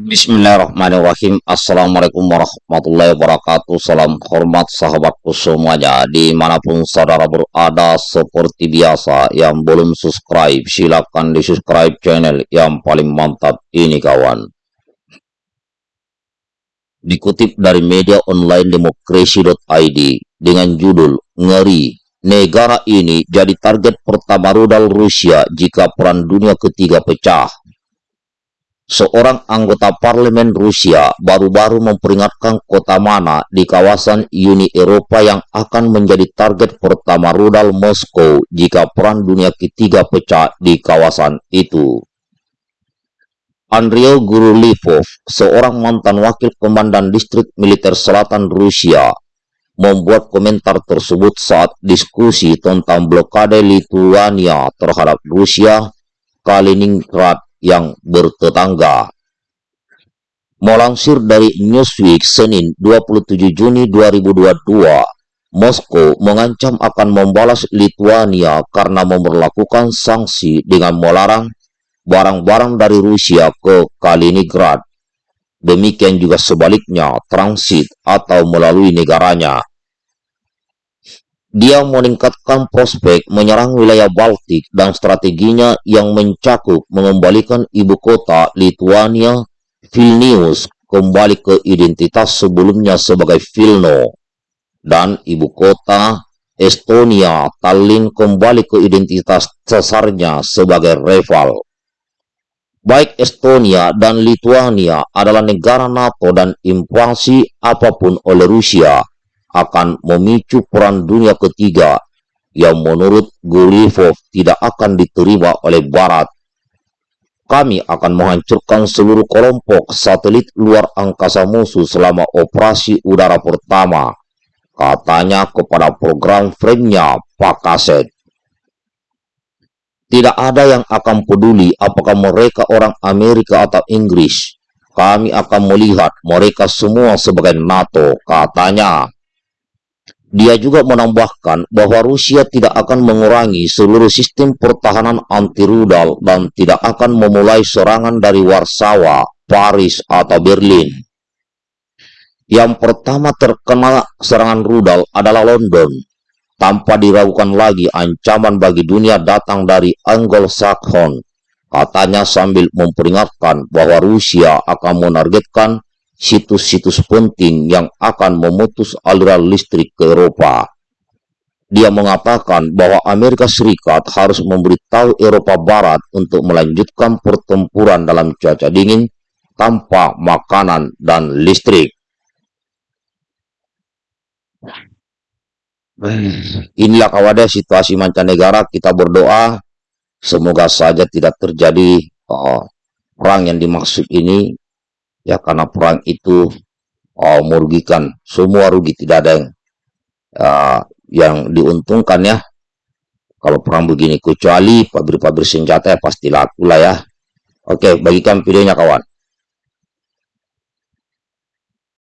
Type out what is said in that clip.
Bismillahirrahmanirrahim. Assalamualaikum warahmatullahi wabarakatuh. Salam hormat sahabatku semuanya Di mana pun saudara berada Seperti biasa Yang belum subscribe Silahkan di subscribe channel Yang paling mantap ini kawan. Dikutip dari media online demokrasi.id Dengan judul Ngeri Negara ini jadi target pertama rudal Rusia Jika perang dunia ketiga pecah seorang anggota parlemen Rusia baru-baru memperingatkan kota mana di kawasan Uni Eropa yang akan menjadi target pertama rudal Moskow jika Perang Dunia Ketiga pecah di kawasan itu. Andrei Gurulivov, seorang mantan wakil komandan distrik militer selatan Rusia, membuat komentar tersebut saat diskusi tentang blokade Lithuania terhadap Rusia, Kaliningrad, yang bertetangga. Melansir dari Newsweek Senin 27 Juni 2022, Moskow mengancam akan membalas Lithuania karena memperlakukan sanksi dengan melarang barang-barang dari Rusia ke Kaliningrad. Demikian juga sebaliknya transit atau melalui negaranya. Dia meningkatkan prospek menyerang wilayah Baltik dan strateginya yang mencakup mengembalikan ibu kota Lithuania, Vilnius, kembali ke identitas sebelumnya sebagai Vilno, dan ibu kota Estonia, Tallinn kembali ke identitas cesarnya sebagai Reval. Baik Estonia dan Lithuania adalah negara NATO dan invasi apa pun oleh Rusia akan memicu perang dunia ketiga yang menurut Gurivov tidak akan diterima oleh Barat. Kami akan menghancurkan seluruh kelompok satelit luar angkasa musuh selama operasi udara pertama, katanya kepada program frame-nya Pak Kaset. Tidak ada yang akan peduli apakah mereka orang Amerika atau Inggris. Kami akan melihat mereka semua sebagai NATO, katanya. Dia juga menambahkan bahwa Rusia tidak akan mengurangi seluruh sistem pertahanan anti-rudal dan tidak akan memulai serangan dari Warsawa, Paris, atau Berlin. Yang pertama terkena serangan rudal adalah London. Tanpa diragukan lagi ancaman bagi dunia datang dari Anglo-Saxon. Katanya sambil memperingatkan bahwa Rusia akan menargetkan situs-situs penting yang akan memutus aliran listrik ke Eropa. Dia mengatakan bahwa Amerika Serikat harus memberitahu Eropa Barat untuk melanjutkan pertempuran dalam cuaca dingin tanpa makanan dan listrik. Inilah kawadah situasi mancanegara, kita berdoa semoga saja tidak terjadi uh, perang yang dimaksud ini ya karena perang itu oh, merugikan semua rugi tidak ada yang uh, yang diuntungkan ya. Kalau perang begini kecuali pabrik-pabrik senjata ya pasti laku lah ya. Oke bagikan videonya kawan